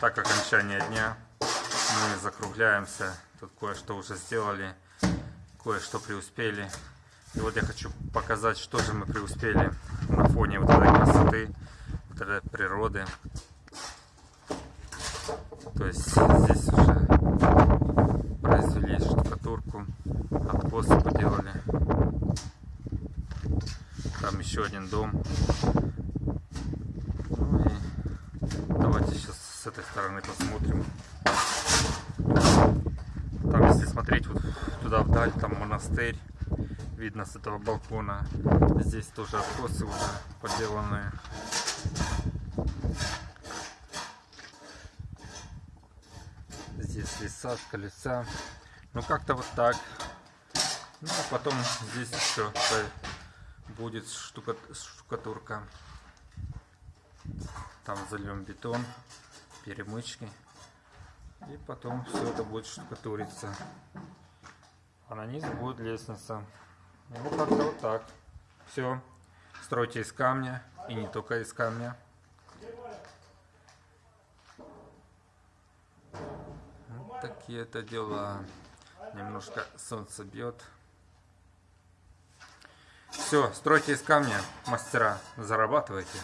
Так, окончание дня. Мы закругляемся. Тут кое-что уже сделали. Кое-что преуспели. И вот я хочу показать, что же мы преуспели на фоне вот этой красоты, вот этой природы. То есть здесь уже произвели штукатурку, откосы поделали. Там еще один дом. Ну и давайте сейчас с этой стороны посмотрим. Там, если смотреть вот туда вдаль, там монастырь. Видно с этого балкона. Здесь тоже откосы уже поделанные. Здесь леса, колеса. Ну как-то вот так. Ну а потом здесь еще будет штука, штукатурка. Там зальем бетон, перемычки. И потом все это будет штукатуриться. А на низ будет лестница. Ну как-то вот так. Все. Стройте из камня. И не только из камня. Вот такие это дела. Немножко солнце бьет. Все, стройте из камня, мастера, зарабатывайте.